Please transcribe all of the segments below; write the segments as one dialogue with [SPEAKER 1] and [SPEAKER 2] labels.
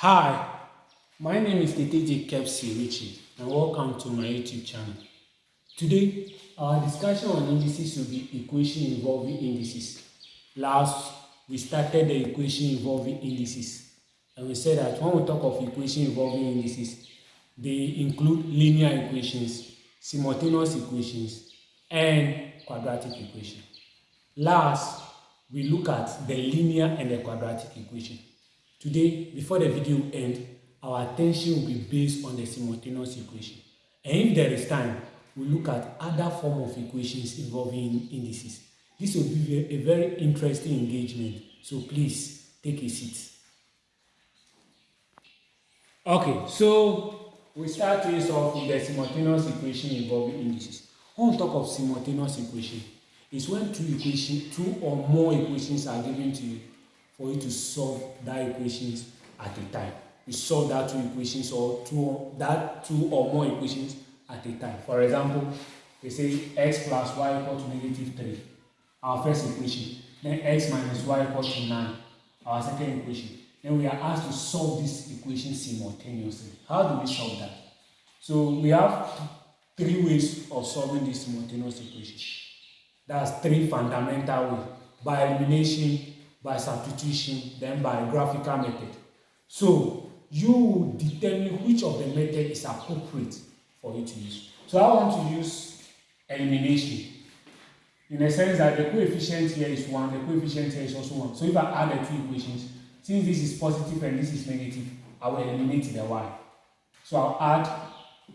[SPEAKER 1] Hi, my name is Keteji Kepsi Richie and welcome to my YouTube channel. Today, our discussion on indices will be equation involving indices. Last, we started the equation involving indices and we said that when we talk of equation involving indices, they include linear equations, simultaneous equations, and quadratic equation. Last, we look at the linear and the quadratic equation. Today, before the video ends, our attention will be based on the simultaneous equation. And if there is time, we'll look at other form of equations involving indices. This will be a very interesting engagement, so please take a seat. Okay, so we start this off with the simultaneous equation involving indices. On top of simultaneous equation is when two equations, two or more equations are given to you for you to solve that equations at a time. You solve that two equations or two that two or more equations at a time. For example, they say x plus y equal to negative 3, our first equation. Then x minus y equal to 9, our second equation. Then we are asked to solve this equation simultaneously. How do we solve that? So we have three ways of solving this simultaneous equation. That's three fundamental ways. By elimination, by substitution, then by graphical method. So you determine which of the method is appropriate for you to use. So I want to use elimination in the sense that the coefficient here is 1, the coefficient here is also 1. So if I add the two equations, since this is positive and this is negative, I will eliminate the y. So I'll add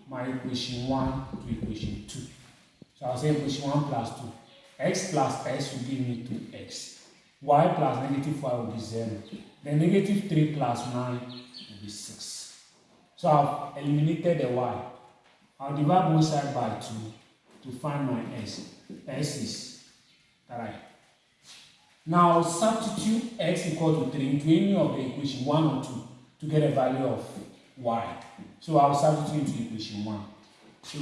[SPEAKER 1] my equation 1 to equation 2. So I'll say equation 1 plus 2. x plus s will give me 2x y plus negative 5 will be 0. Then negative 3 plus 9 will be 6. So I've eliminated the y. I'll divide both sides by 2 to find my s. s is 3. Now substitute x equal to 3 into any of the equation 1 or 2 to get a value of y. So I'll substitute into equation 1. So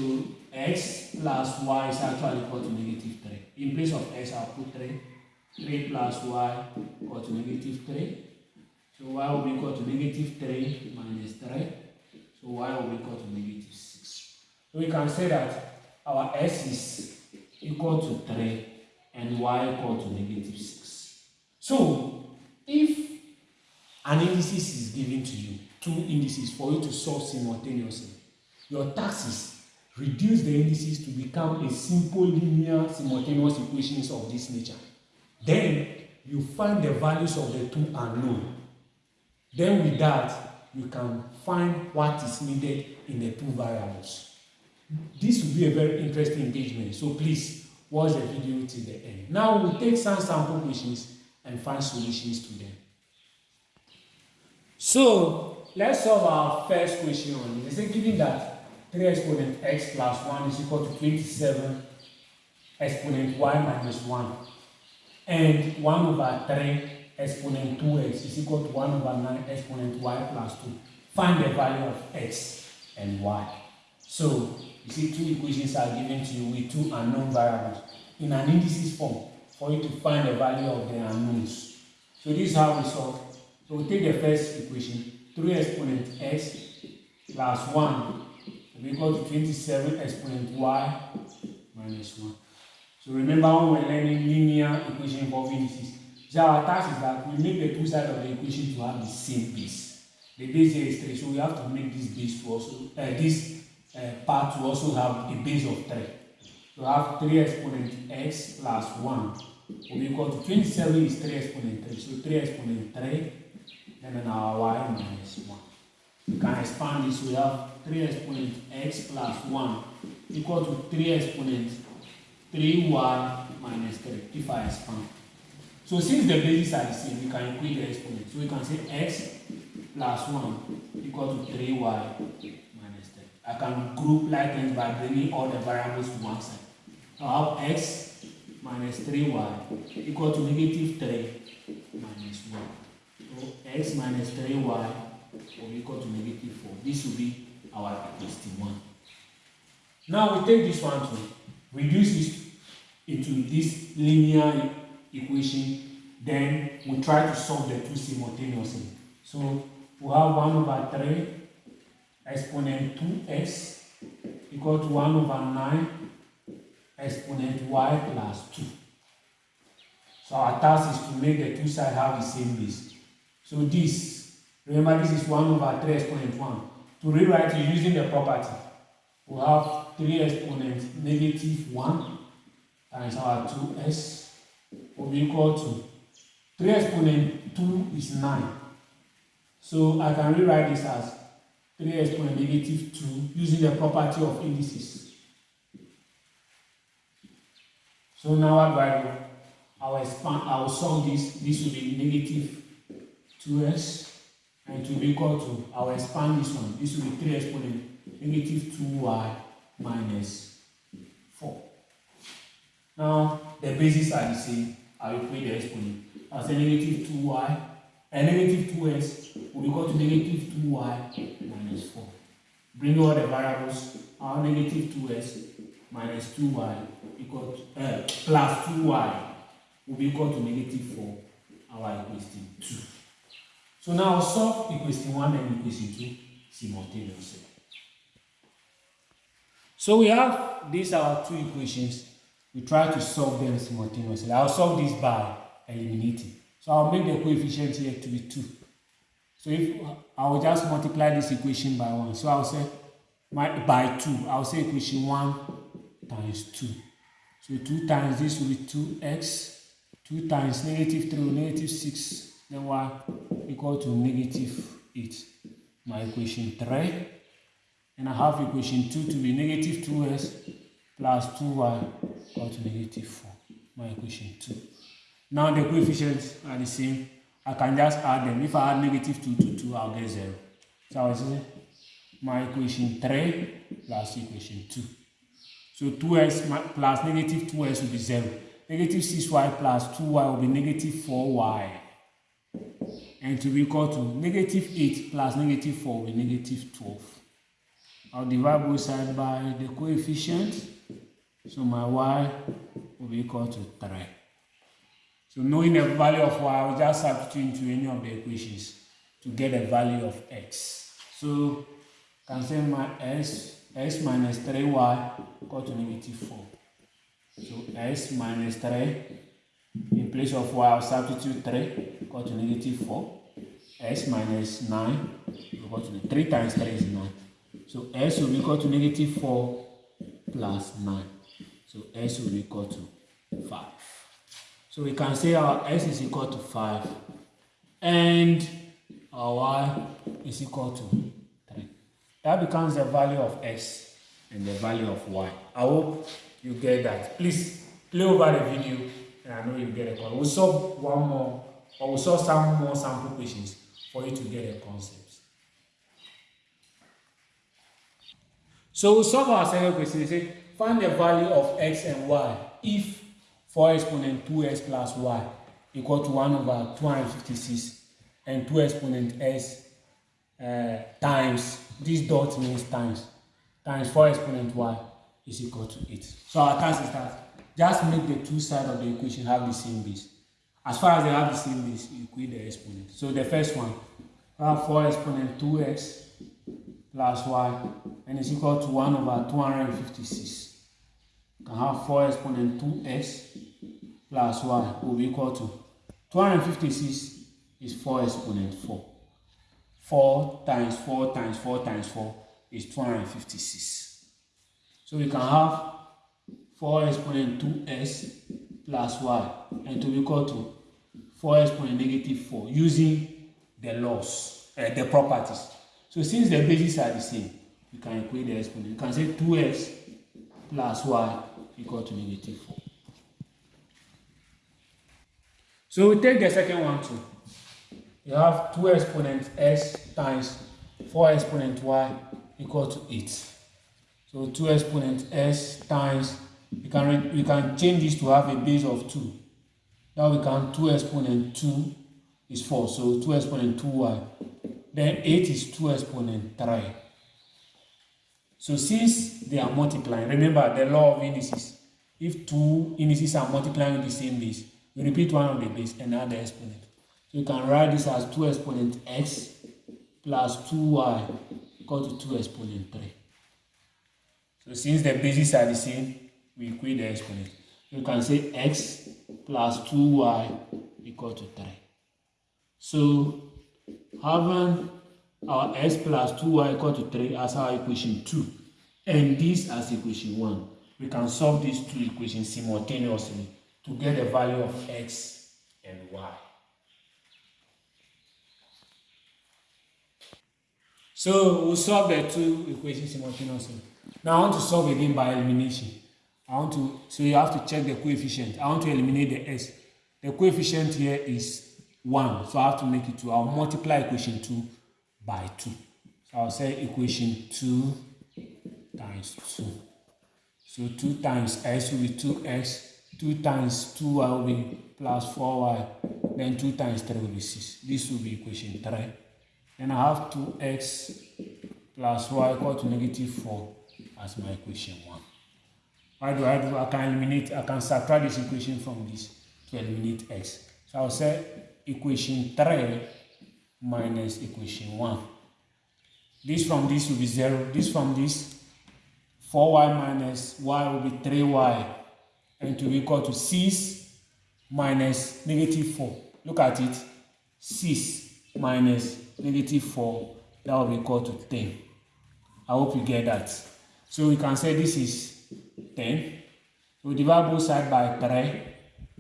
[SPEAKER 1] x plus y is actually equal to negative 3. In place of x, I'll put 3 3 plus y equal to negative 3. So y will be equal to negative 3 minus 3. So y will be equal to negative 6. So we can say that our s is equal to 3 and y equal to negative 6. So if an indices is given to you, two indices for you to solve simultaneously, your task is reduce the indices to become a simple linear simultaneous equations of this nature. Then you find the values of the two unknown. Then with that, you can find what is needed in the two variables. This will be a very interesting engagement, so please watch the video till the end. Now we'll take some sample questions and find solutions to them. So let's solve our first question on this. It's given that 3 exponent x plus 1 is equal to 27 exponent y minus 1 and 1 over 3 exponent 2x is equal to 1 over 9 exponent y plus 2. Find the value of x and y. So, you see two equations are given to you with two unknown variables in an indices form for you to find the value of the unknowns. So this is how we solve. So we take the first equation, 3 exponent x plus 1 will be equal to 27 exponent y minus 1. So remember when we're learning linear equation involving indices. So our task is that we make the two sides of the equation to have the same base. The base here is 3, so we have to make this base to also, uh, this uh, part to also have a base of 3. So have 3 exponent x plus 1 will be equal to 27 is 3 exponent 3. So 3 exponent 3, and then our y minus 1. We can expand this, we have 3 exponent x plus 1 equal to 3 exponent 3y minus 3 if I expand. So since the bases are the same, we can equate the exponent. So we can say x plus 1 equal to 3y minus 3. I can group like this by bringing all the variables to one side. I have x minus 3y equal to negative 3 minus 1. So x minus 3y will equal to negative 4. This will be our equation 1. Now we take this one to reduce this into this linear equation then we try to solve the two simultaneously so we have 1 over 3 exponent 2x equal to 1 over 9 exponent y plus 2. So our task is to make the two sides have the same base. So this, remember this is 1 over 3 exponent 1. To rewrite it using the property, we have 3 exponent negative 1 times our 2s will be equal to 3 exponent 2 is 9. So I can rewrite this as 3 exponent negative 2 using the property of indices. So now what do I do? I will expand, I will solve this. This will be negative 2s and to be equal to, I will expand this one. This will be 3 exponent negative 2y minus 4. Now the bases are the same. I will create the exponent. I'll say negative 2y and negative 2s will be equal to negative 2y minus 4. Bring all the variables. Our negative 2s minus 2y equal to, uh, plus 2y will be equal to negative 4, our equation 2. So now solve equation 1 and equation 2 simultaneously. So we have these are two equations. We try to solve them simultaneously. I'll solve this by eliminating. So I'll make the coefficient here to be 2. So if I will just multiply this equation by 1. So I'll say my, by 2. I'll say equation 1 times 2. So 2 times this will be 2x. 2 times negative 3 will negative 6. Then y equal to negative 8. My equation 3. And I have equation 2 to be negative 2s plus 2y equal to negative 4. My equation 2. Now the coefficients are the same. I can just add them. If I add negative 2 to 2, I'll get 0. So I will say my equation 3 plus equation 2. So 2x plus negative 2x will be 0. Negative 6y plus 2y will be negative 4y. And to be equal to negative 8 plus negative 4 will be negative 12. I'll divide both sides by the coefficient. So my y will be equal to 3. So knowing the value of y, I'll just substitute into any of the equations to get the value of x. So can say my s, s minus 3y equal to negative 4. So s minus 3, in place of y, I'll substitute 3 equal to negative 4. s minus 9 equal to 3 times 3 is 9. So s will be equal to negative 4 plus 9. So s will be equal to 5. So we can say our s is equal to 5 and our y is equal to 3. That becomes the value of x and the value of y. I hope you get that. Please play over the video and I know you get it. We'll solve one more or we'll solve some more sample questions for you to get a concept. So we'll solve our second question. Find the value of x and y if 4 exponent 2x plus y equal to 1 over 256 and 2 exponent s uh, times, this dot means times, times 4 exponent y is equal to 8. So our task is that just make the two sides of the equation have the same base. As far as they have the same base, you equate the exponent. So the first one, we have 4 exponent 2x plus y and it's equal to 1 over 256. Can have 4 exponent 2x plus y will be equal to 256 is 4 exponent 4. 4 times 4 times 4 times 4 is 256. So we can have 4 exponent 2s plus y and to be equal to 4 exponent negative 4 using the laws, uh, the properties. So since the bases are the same, you can equate the exponent. You can say 2x plus y equal to negative 4. So we take the second one too. You have 2 exponent s times 4 exponent y equal to 8. So 2 exponent s times, we can, we can change this to have a base of 2. Now we can 2 exponent 2 is 4, so 2 exponent 2y. Then 8 is 2 exponent 3. So since they are multiplying, remember the law of indices. If two indices are multiplying the same base, you repeat one of the base and add the exponent. So you can write this as 2 exponent x plus 2y equal to 2 exponent 3. So since the bases are the same, we equate the exponent. You can say x plus 2y equal to 3. So having our x plus 2y equal to 3 as our equation 2 and this as equation 1, we can solve these two equations simultaneously to get the value of x and y. So we'll solve the two equations simultaneously. Now I want to solve again by elimination. I want to, so you have to check the coefficient. I want to eliminate the s. The coefficient here is 1, so I have to make it 2. I'll multiply equation 2 by 2. So I'll say equation 2 times 2. So 2 times s will be 2x, 2 times 2y will be plus 4y, then 2 times 3 will be 6. This will be equation 3. Then I have 2x plus y equal to negative 4 as my equation 1. Why do I do? I can eliminate, I can subtract this equation from this to eliminate x. So I'll say equation 3 minus equation 1. This from this will be 0. This from this, 4y minus y will be 3y. And to be equal to 6 minus negative 4. Look at it. 6 minus negative 4, that will be equal to 10. I hope you get that. So we can say this is 10. We divide both sides by 3.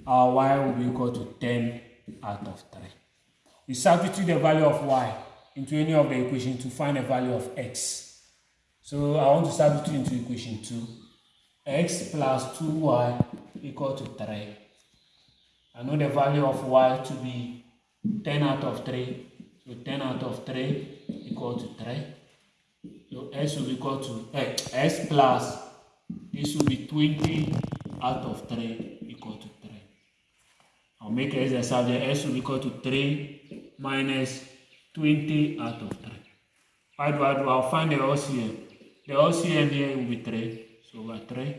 [SPEAKER 1] Our y will be equal to 10 out of 3. We substitute the value of y into any of the equations to find the value of x. So I want to substitute into equation 2. x plus 2y equal to 3. I know the value of y to be 10 out of 3 so 10 out of 3 equal to 3. So S will be equal to eh, S plus this will be 20 out of 3 equal to 3. I'll make S the subject. S will be equal to 3 minus 20 out of 3. Why do I do? I'll find the LCM. The LCM here will be 3. So over 3.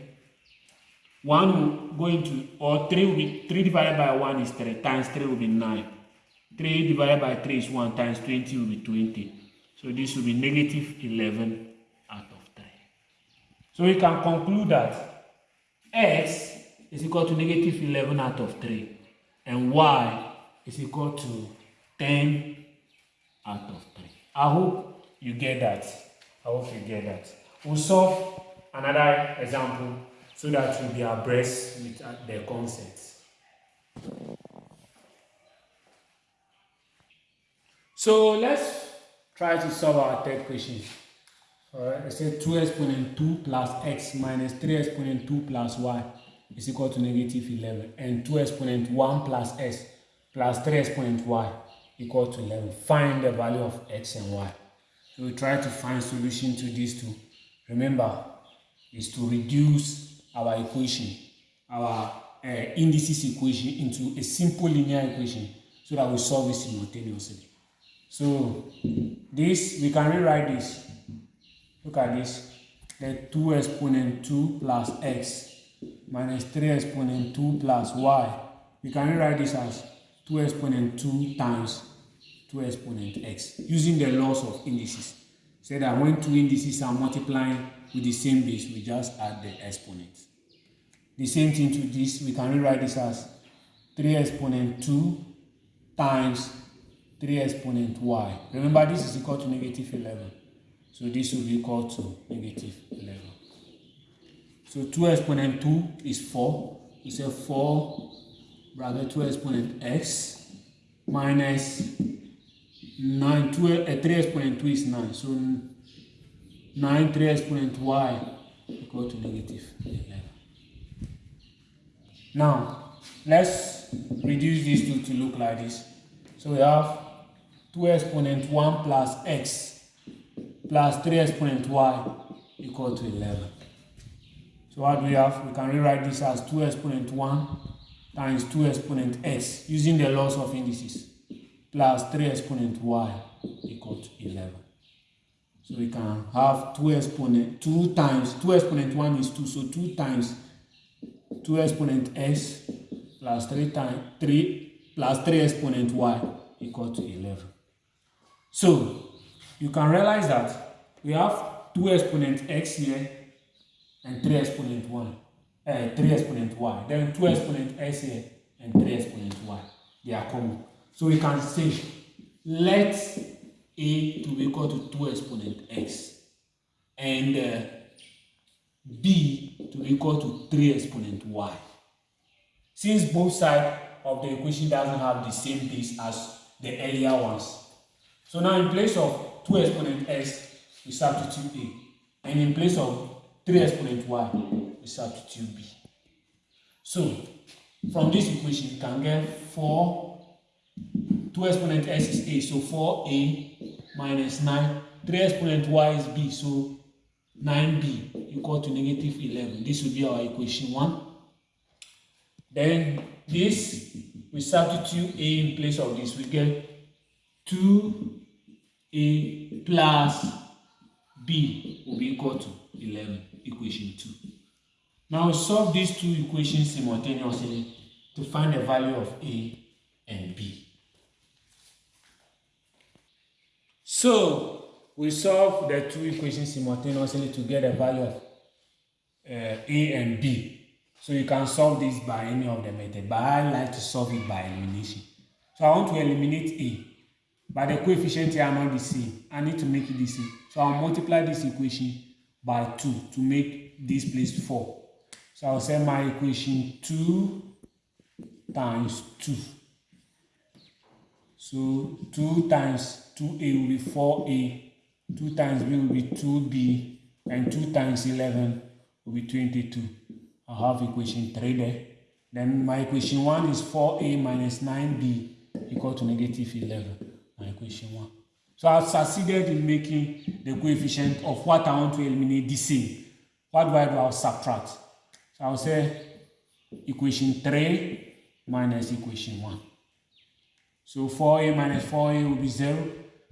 [SPEAKER 1] 1 will go into, or 3 will be, 3 divided by 1 is 3, times 3 will be 9. 3 divided by 3 is 1 times 20 will be 20. So this will be negative 11 out of 3. So we can conclude that x is equal to negative 11 out of 3 and y is equal to 10 out of 3. I hope you get that. I hope you get that. We'll solve another example so that we'll be abreast with uh, the concepts. So let's try to solve our third question. Alright, it says 2 exponent 2 plus x minus 3 exponent 2 plus y is equal to negative 11 and 2 exponent 1 plus s plus 3 exponent y equal to 11. Find the value of x and y. So we try to find solution to these two. Remember, is to reduce our equation, our uh, indices equation into a simple linear equation so that we solve it simultaneously. So this, we can rewrite this. Look at this. The 2 exponent 2 plus x minus 3 exponent 2 plus y. We can rewrite this as 2 exponent 2 times 2 exponent x using the laws of indices. Say that when two indices are multiplying with the same base, we just add the exponents. The same thing to this, we can rewrite this as 3 exponent 2 times 3 exponent y. Remember, this is equal to negative 11. So this will be equal to negative 11. So 2 exponent 2 is 4. We say 4 bracket 2 exponent x minus 9. 2, uh, 3 exponent 2 is 9. So 9 3 exponent y equal to negative 11. Now, let's reduce these two to look like this. So we have 2 exponent 1 plus x plus 3 exponent y equal to 11. So what do we have? We can rewrite this as 2 exponent 1 times 2 exponent s using the laws of indices plus 3 exponent y equal to 11. So we can have 2 exponent 2 times 2 exponent 1 is 2 so 2 times 2 exponent s plus 3 times 3 plus 3 exponent y equal to 11. So, you can realize that we have 2 exponent x here and 3 exponent 1, uh, 3 exponent y. Then 2 exponent x here and 3 exponent y. They are common. So we can say let a to be equal to 2 exponent x and uh, b to be equal to 3 exponent y. Since both sides of the equation doesn't have the same base as the earlier ones. So now in place of 2 exponent x, we substitute a. And in place of 3 exponent y, we substitute b. So from this equation, you can get 4, 2 exponent x is a, so 4a minus 9. 3 exponent y is b, so 9b equal to negative 11. This will be our equation 1. Then this, we substitute a in place of this, we get 2a plus b will be equal to 11, equation 2. Now solve these two equations simultaneously to find the value of a and b. So we solve the two equations simultaneously to get the value of uh, a and b. So you can solve this by any of the methods, but I like to solve it by elimination. So I want to eliminate A, but the coefficient here are not the same. I need to make it the same. So I'll multiply this equation by 2 to make this place 4. So I'll say my equation 2 times 2. So 2 times 2a will be 4a, 2 times b will be 2b, and 2 times 11 will be 22. I have equation 3 there. Then my equation 1 is 4a minus 9b equal to negative 11. My equation 1. So I've succeeded in making the coefficient of what I want to eliminate the same. What do I do? I'll subtract. So I'll say equation 3 minus equation 1. So 4a minus 4a will be 0.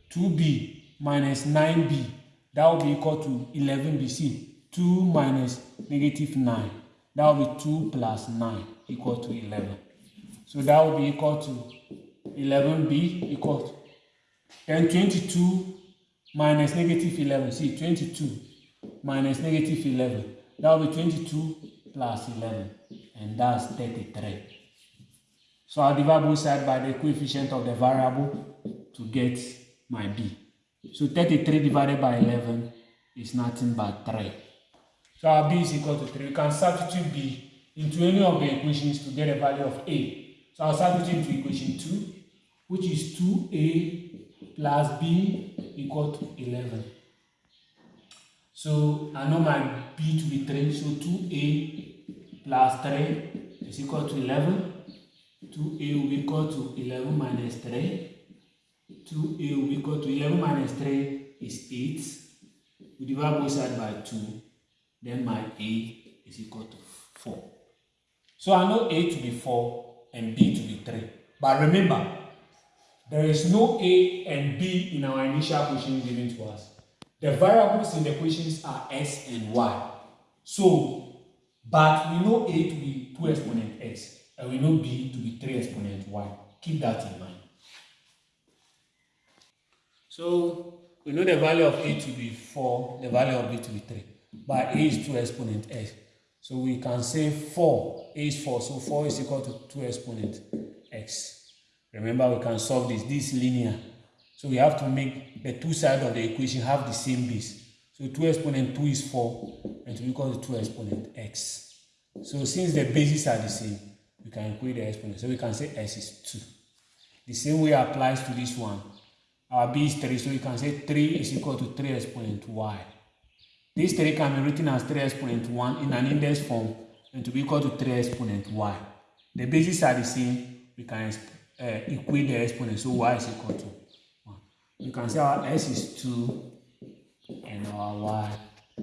[SPEAKER 1] 2b minus 9b, that will be equal to 11b. See, 2 minus negative 9 that will be 2 plus 9 equal to 11. So that will be equal to 11b equal to then 22 minus negative 11. See, 22 minus negative 11. That will be 22 plus 11. And that's 33. So I'll divide both sides by the coefficient of the variable to get my b. So 33 divided by 11 is nothing but 3. So our b is equal to 3. We can substitute b into any of the equations to get a value of a. So I'll substitute into equation 2, which is 2a plus b equal to 11. So I know my b to be 3, so 2a plus 3 is equal to 11. 2a will be equal to 11 minus 3. 2a will be equal to 11 minus 3 is 8. We divide both sides by 2 then my A is equal to 4. So I know A to be 4 and B to be 3. But remember, there is no A and B in our initial question given to us. The variables in the questions are x and y. So, but we know A to be 2 exponent x and we know B to be 3 exponent y. Keep that in mind. So, we know the value of A to be 4, the value of B to be 3 But a is 2 exponent x. So we can say 4, a is 4, so 4 is equal to 2 exponent x. Remember we can solve this, this linear. So we have to make the two sides of the equation have the same base. So 2 exponent 2 is 4 and to equal to 2 exponent x. So since the bases are the same, we can equate the exponent. So we can say x is 2. The same way applies to this one. Our b is 3, so we can say 3 is equal to 3 exponent y. This 3 can be written as 3 exponent 1 in an index form and to be equal to 3 exponent y. The bases are the same. We can uh, equate the exponent, so y is equal to 1. You can say our s is 2 and our y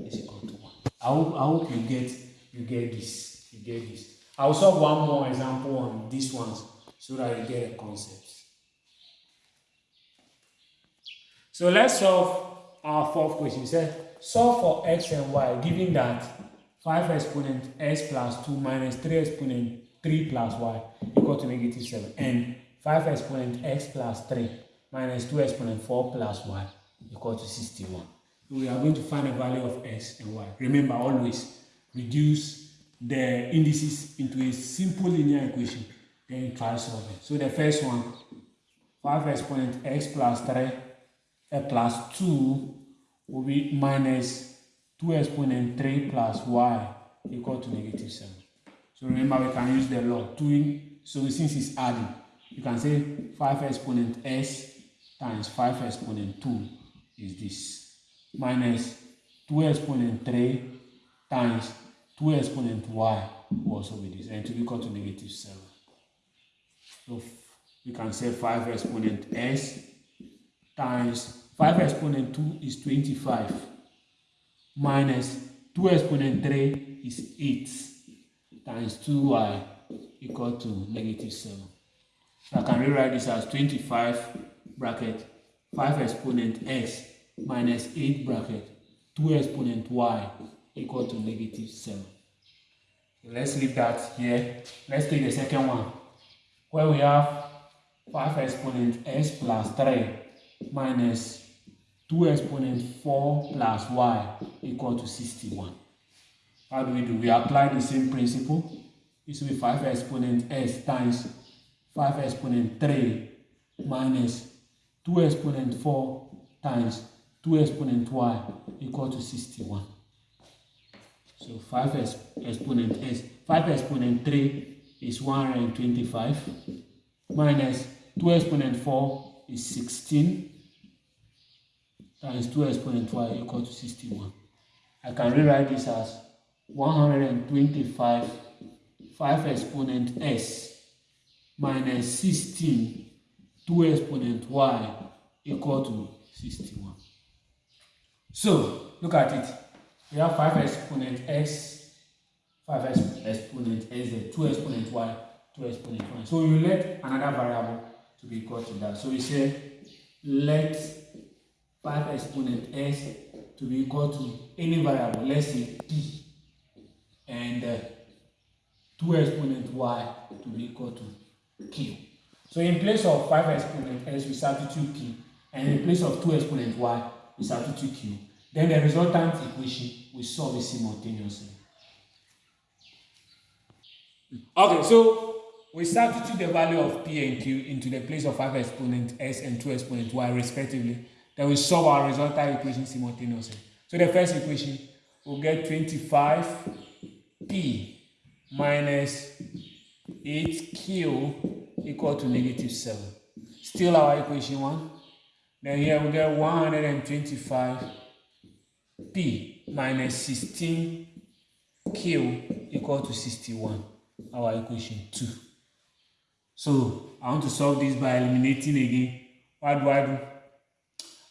[SPEAKER 1] is equal to 1. I hope, I hope you get you get this. You get this. I'll solve one more example on these ones so that you get a concept. So let's solve our fourth question. It solve for x and y given that 5 exponent x plus 2 minus 3 exponent 3 plus y equal to negative 7 and 5 exponent x plus 3 minus 2 exponent 4 plus y equal to 61. We are going to find the value of x and y. Remember always reduce the indices into a simple linear equation then try solving. So the first one 5 exponent x plus 3 uh, plus 2 will be minus 2 exponent 3 plus y equal to negative 7. So remember we can use the law. 2 in, so since it's adding, you can say 5 exponent s times 5 exponent 2 is this. Minus 2 exponent 3 times 2 exponent y also be this. And to equal to negative 7. So we can say 5 exponent s times 5 exponent 2 is 25 minus 2 exponent 3 is 8 times 2y equal to negative 7. So I can rewrite this as 25 bracket 5 exponent x minus 8 bracket 2 exponent y equal to negative 7. So let's leave that here. Let's take the second one where we have 5 exponent x plus 3 minus 2 exponent 4 plus y equal to 61. How do we do? We apply the same principle. This will be 5 exponent s times 5 exponent 3 minus 2 exponent 4 times 2 exponent y equal to 61. So 5 exponent s, 5 exponent 3 is 125 minus 2 exponent 4 is 16 times 2 exponent y equal to 61. I can rewrite this as 125 5 exponent s minus 16 2 exponent y equal to 61. So, look at it. We have 5 exponent x 5 exponent z, 2 exponent y, 2 exponent y. So you let another variable to be equal to that. So we say let 5 exponent s to be equal to any variable, let's say p, and uh, 2 exponent y to be equal to q. So in place of 5 exponent s, we substitute p, and in place of 2 exponent y, we substitute q. Then the resultant equation we solve it simultaneously. Okay, so we substitute the value of p and q into the place of 5 exponent s and 2 exponent y respectively. Then we solve our resultant equation simultaneously. So the first equation, we'll get 25p minus 8q equal to negative 7. Still our equation 1. Then here we get 125p minus 16q equal to 61. our equation 2. So I want to solve this by eliminating again. What do I do?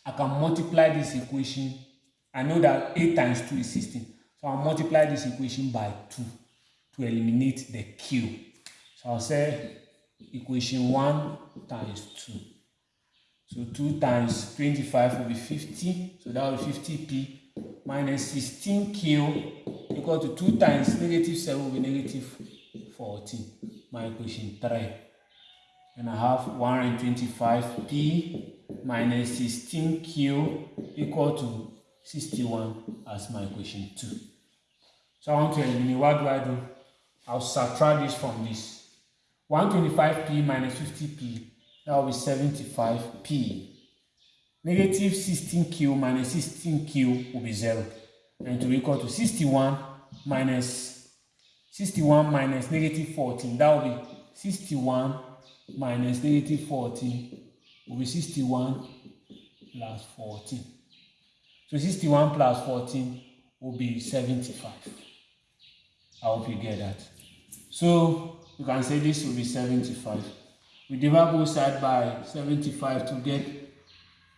[SPEAKER 1] I can multiply this equation. I know that 8 times 2 is 16. So I'll multiply this equation by 2 to eliminate the q. So I'll say equation 1 times 2. So 2 times 25 will be 50. So that will be 50p minus 16q equal to 2 times negative 7 will be negative 14 my equation 3 and I have 125p minus 16q equal to 61 as my equation 2 so I want to eliminate what do I do? I'll subtract this from this. 125p minus 50p that will be 75p negative 16q minus 16q will be 0 and to equal to 61 minus 61 minus negative 14. That will be 61 minus negative 14 will be 61 plus 14. So 61 plus 14 will be 75. I hope you get that. So you can say this will be 75. We divide both sides by 75 to get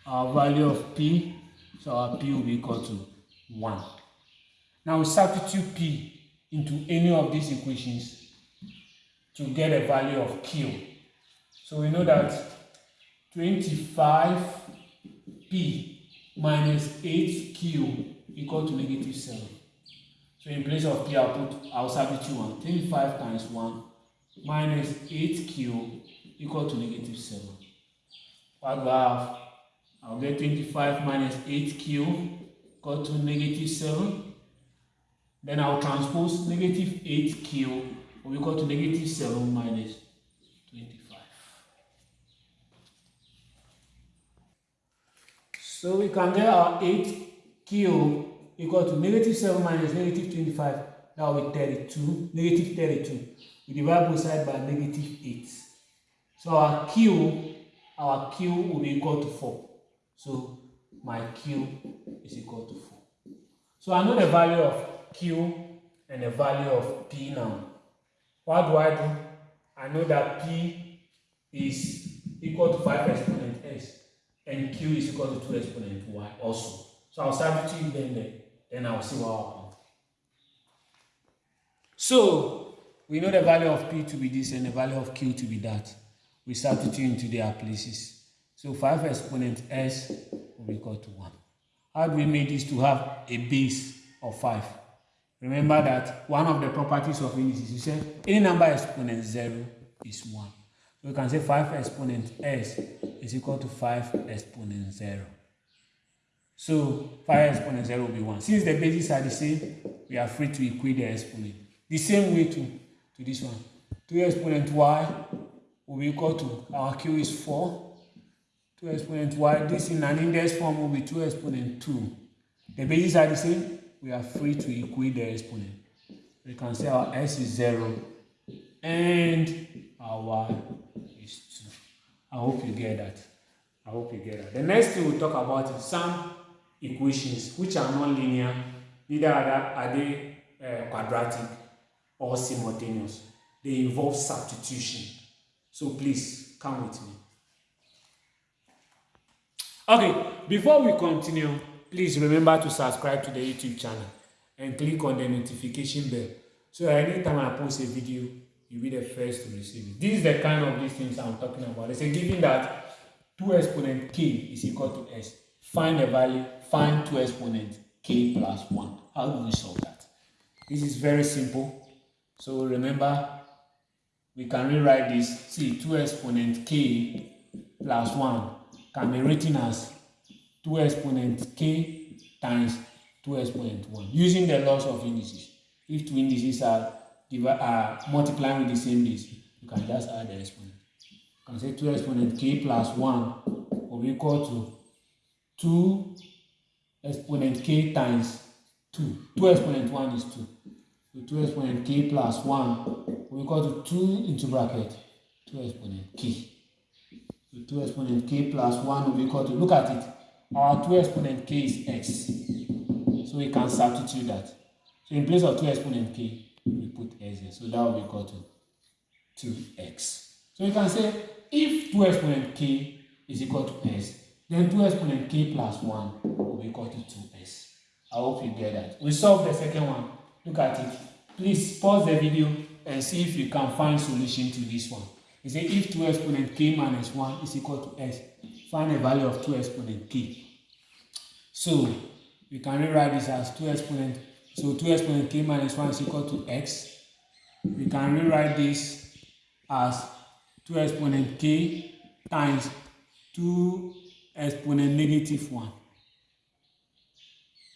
[SPEAKER 1] our value of p. So our p will be equal to 1. Now we substitute p into any of these equations to get a value of q. So we know that 25p minus 8q equal to negative 7. So in place of p, I'll put, I'll substitute 1. 25 times 1 minus 8q equal to negative 7. What do I have? I'll get 25 minus 8q equal to negative 7. Then I'll transpose negative 8q will equal to negative 7 minus 25. So we can get our 8q equal to negative 7 minus negative 25. That will be 32, negative 32. We divide both sides by negative 8. So our q, our q will be equal to 4. So my q is equal to 4. So I know the value of q and the value of p now. What do I do? I know that p is equal to 5 exponent s and q is equal to 2 exponent y also. So I'll substitute them there, then I'll see what happens. So we know the value of p to be this and the value of q to be that. We substitute into their places. So 5 exponent s will be equal to 1. How do we make this to have a base of 5? Remember that one of the properties of indices, you said any number exponent 0 is 1. So we can say 5 exponent s is equal to 5 exponent 0. So 5 exponent 0 will be 1. Since the bases are the same, we are free to equate the exponent. The same way to, to this one. 2 exponent y will be equal to, our q is 4. 2 exponent y, this in an index form will be 2 exponent 2. The bases are the same, we are free to equate the exponent. We can say our s is 0 and our y is 2. I hope you get that. I hope you get that. The next thing we'll talk about is some equations which are non-linear, neither are they uh, quadratic or simultaneous. They involve substitution. So please come with me. Okay, before we continue, please remember to subscribe to the YouTube channel and click on the notification bell so anytime I post a video, you'll be the first to receive it. This is the kind of these things I'm talking about. It's a given that 2 exponent k is equal to s. Find the value, find 2 exponent k plus 1. How do we solve that? This is very simple. So remember, we can rewrite this. See, 2 exponent k plus 1 can be written as 2 exponent k times 2 exponent 1 using the laws of indices. If two indices are, are multiplying with the same base, you can just add the exponent. You can say 2 exponent k plus 1 will be equal to 2 exponent k times 2. 2 exponent 1 is 2. So 2 exponent k plus 1 will equal to 2 into bracket 2 exponent k. So 2 exponent k plus 1 will be equal to, look at it, our 2 exponent k is x. So we can substitute that. So in place of 2 exponent k, we put s here. So that will be equal to 2x. So we can say if 2 exponent k is equal to s, then 2 exponent k plus 1 will be equal to 2s. I hope you get that. We solve the second one. Look at it. Please pause the video and see if you can find solution to this one. We say if 2 exponent k minus 1 is equal to s, find the value of 2 exponent k. So we can rewrite this as 2 exponent, so 2 exponent k minus 1 is equal to x. We can rewrite this as 2 exponent k times 2 exponent negative 1.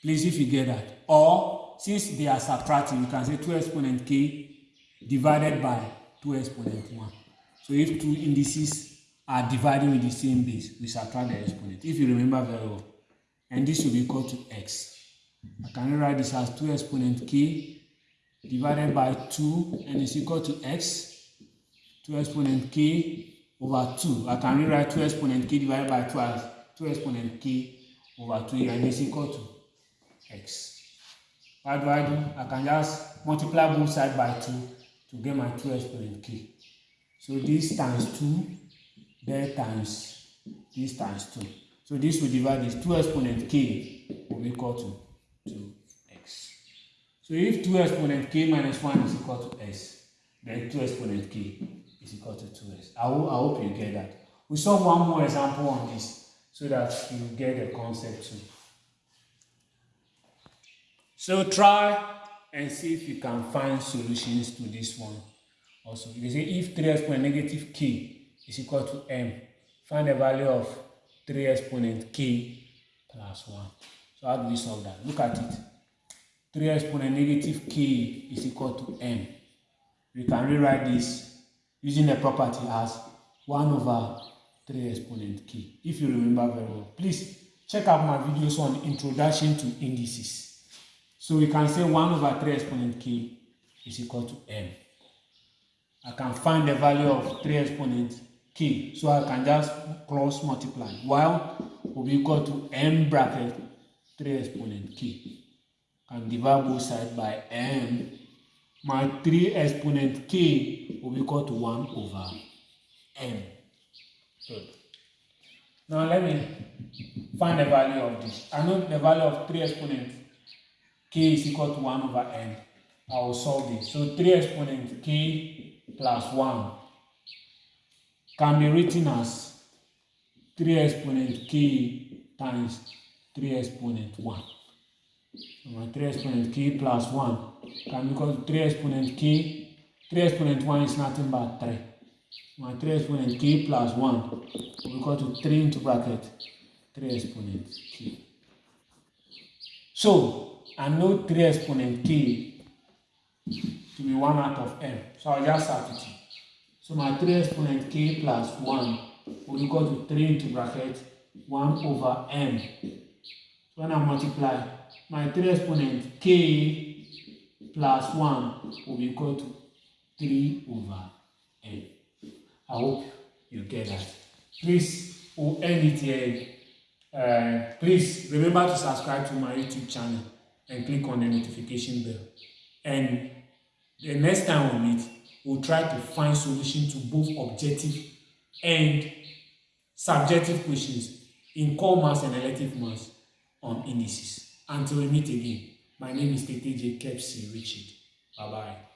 [SPEAKER 1] Please, if you get that. Or, since they are subtracting, you can say 2 exponent k divided by 2 exponent 1. So if two indices are dividing with the same base, we subtract the exponent. If you remember very well. And this will be equal to x. I can write this as 2 exponent k divided by 2 and is equal to x. 2 exponent k over 2. I can rewrite 2 exponent k divided by 2 as 2 exponent k over 2 and is equal to x. What do I can just multiply both sides by 2 to get my 2 exponent k. So this times 2, there times this times 2. So this will divide this 2 exponent k will be equal to 2x. So if 2 exponent k minus 1 is equal to s, then 2 exponent k is equal to 2s. I, hope, I hope you get that. We solve one more example on this so that you get the concept too. So try and see if you can find solutions to this one also. You say if 3 exponent negative k is equal to m, find the value of 3 exponent k plus 1. So how do we solve that? Look at it. 3 exponent negative k is equal to m. We can rewrite this using the property as 1 over 3 exponent k. If you remember very well, please check out my videos on introduction to indices. So we can say 1 over 3 exponent k is equal to m. I can find the value of 3 exponent k. So I can just cross multiply. While will be equal to m bracket 3 exponent k. Can divide both sides by m. My 3 exponent k will be equal to 1 over m. Good. Now let me find the value of this. I know the value of 3 exponent k is equal to 1 over n. I will solve this. So 3 exponent k plus 1 can be written as 3 exponent k times 3 exponent 1. So my 3 exponent k plus 1 can be to 3 exponent k. 3 exponent 1 is nothing but 3. My 3 exponent k plus 1 will equal to 3 into bracket 3 exponent k. So I know 3 exponent k to be 1 out of m. So I'll just substitute. So my 3 exponent k plus 1 will equal to 3 into bracket 1 over m. So when I multiply, my 3 exponent k plus 1 will be equal to 3 over n. I hope you get that. Please, we'll end it here. Uh, please remember to subscribe to my YouTube channel and click on the notification bell. And the next time we meet, we'll try to find solution to both objective and subjective questions in core maths and elective maths on indices. Until we meet again, my name is Tete J. Kepsi Richard. Bye-bye.